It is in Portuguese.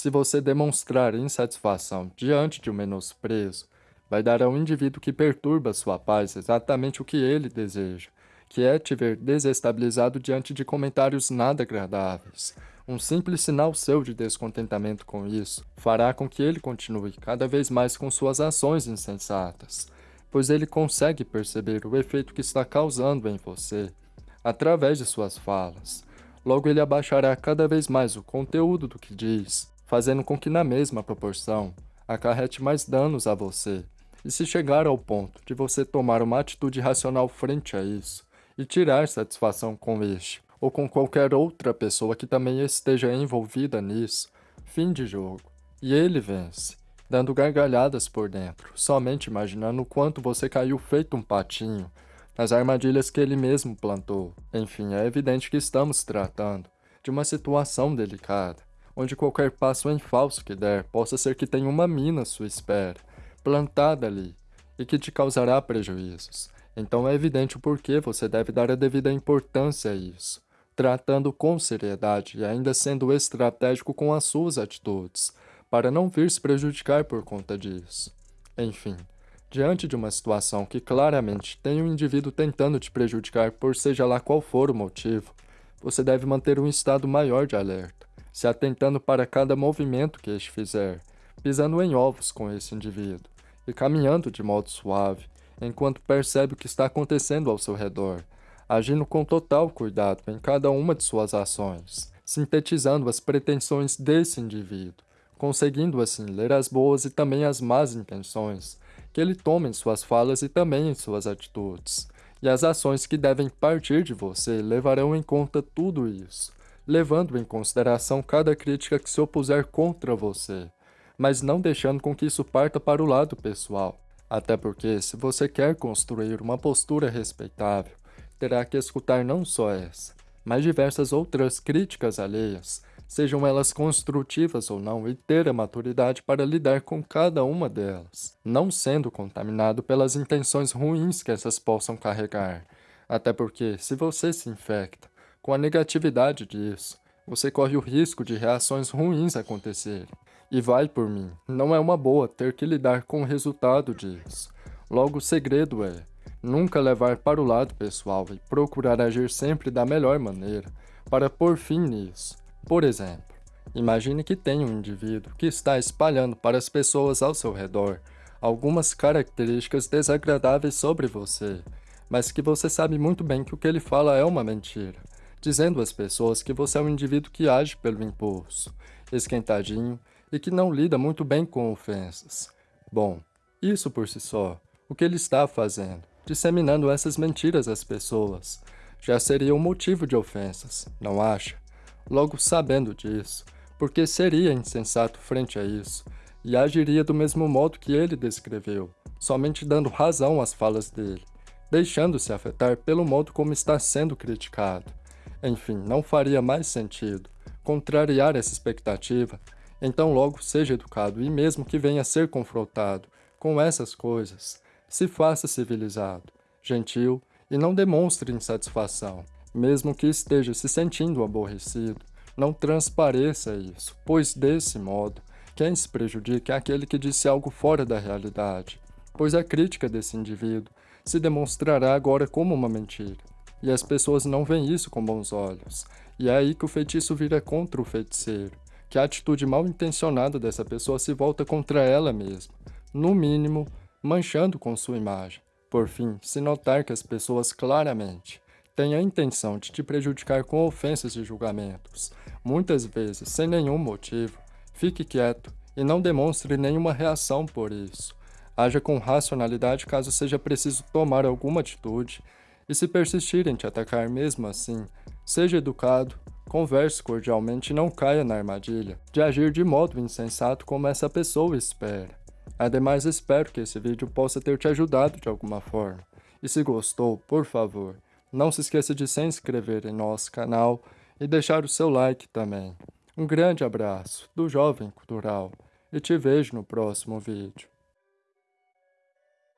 Se você demonstrar insatisfação diante de um menosprezo, vai dar ao indivíduo que perturba sua paz exatamente o que ele deseja, que é te ver desestabilizado diante de comentários nada agradáveis. Um simples sinal seu de descontentamento com isso fará com que ele continue cada vez mais com suas ações insensatas, pois ele consegue perceber o efeito que está causando em você através de suas falas. Logo ele abaixará cada vez mais o conteúdo do que diz, fazendo com que na mesma proporção acarrete mais danos a você. E se chegar ao ponto de você tomar uma atitude racional frente a isso, e tirar satisfação com este, ou com qualquer outra pessoa que também esteja envolvida nisso, fim de jogo. E ele vence, dando gargalhadas por dentro, somente imaginando o quanto você caiu feito um patinho nas armadilhas que ele mesmo plantou. Enfim, é evidente que estamos tratando de uma situação delicada, onde qualquer passo em falso que der possa ser que tenha uma mina à sua espera, plantada ali, e que te causará prejuízos. Então é evidente o porquê você deve dar a devida importância a isso, tratando com seriedade e ainda sendo estratégico com as suas atitudes, para não vir se prejudicar por conta disso. Enfim, diante de uma situação que claramente tem um indivíduo tentando te prejudicar por seja lá qual for o motivo, você deve manter um estado maior de alerta, se atentando para cada movimento que este fizer, pisando em ovos com esse indivíduo e caminhando de modo suave, enquanto percebe o que está acontecendo ao seu redor, agindo com total cuidado em cada uma de suas ações, sintetizando as pretensões desse indivíduo, conseguindo assim ler as boas e também as más intenções que ele toma em suas falas e também em suas atitudes. E as ações que devem partir de você levarão em conta tudo isso, levando em consideração cada crítica que se opuser contra você, mas não deixando com que isso parta para o lado pessoal. Até porque, se você quer construir uma postura respeitável, terá que escutar não só essa, mas diversas outras críticas alheias, sejam elas construtivas ou não, e ter a maturidade para lidar com cada uma delas, não sendo contaminado pelas intenções ruins que essas possam carregar. Até porque, se você se infecta com a negatividade disso, você corre o risco de reações ruins acontecerem. E vai por mim, não é uma boa ter que lidar com o resultado disso. Logo, o segredo é nunca levar para o lado pessoal e procurar agir sempre da melhor maneira para pôr fim nisso. Por exemplo, imagine que tem um indivíduo que está espalhando para as pessoas ao seu redor algumas características desagradáveis sobre você, mas que você sabe muito bem que o que ele fala é uma mentira, dizendo às pessoas que você é um indivíduo que age pelo impulso, esquentadinho e que não lida muito bem com ofensas. Bom, isso por si só, o que ele está fazendo, disseminando essas mentiras às pessoas, já seria um motivo de ofensas, não acha? Logo sabendo disso, porque seria insensato frente a isso, e agiria do mesmo modo que ele descreveu, somente dando razão às falas dele, deixando-se afetar pelo modo como está sendo criticado. Enfim, não faria mais sentido contrariar essa expectativa então logo seja educado e mesmo que venha a ser confrontado com essas coisas, se faça civilizado, gentil e não demonstre insatisfação. Mesmo que esteja se sentindo aborrecido, não transpareça isso, pois desse modo, quem se prejudica é aquele que disse algo fora da realidade, pois a crítica desse indivíduo se demonstrará agora como uma mentira. E as pessoas não veem isso com bons olhos, e é aí que o feitiço vira contra o feiticeiro que a atitude mal intencionada dessa pessoa se volta contra ela mesma, no mínimo, manchando com sua imagem. Por fim, se notar que as pessoas claramente têm a intenção de te prejudicar com ofensas e julgamentos, muitas vezes sem nenhum motivo, fique quieto e não demonstre nenhuma reação por isso. Haja com racionalidade caso seja preciso tomar alguma atitude, e se persistirem te atacar mesmo assim, seja educado Converse cordialmente e não caia na armadilha de agir de modo insensato como essa pessoa espera. Ademais, espero que esse vídeo possa ter te ajudado de alguma forma. E se gostou, por favor, não se esqueça de se inscrever em nosso canal e deixar o seu like também. Um grande abraço do Jovem Cultural e te vejo no próximo vídeo.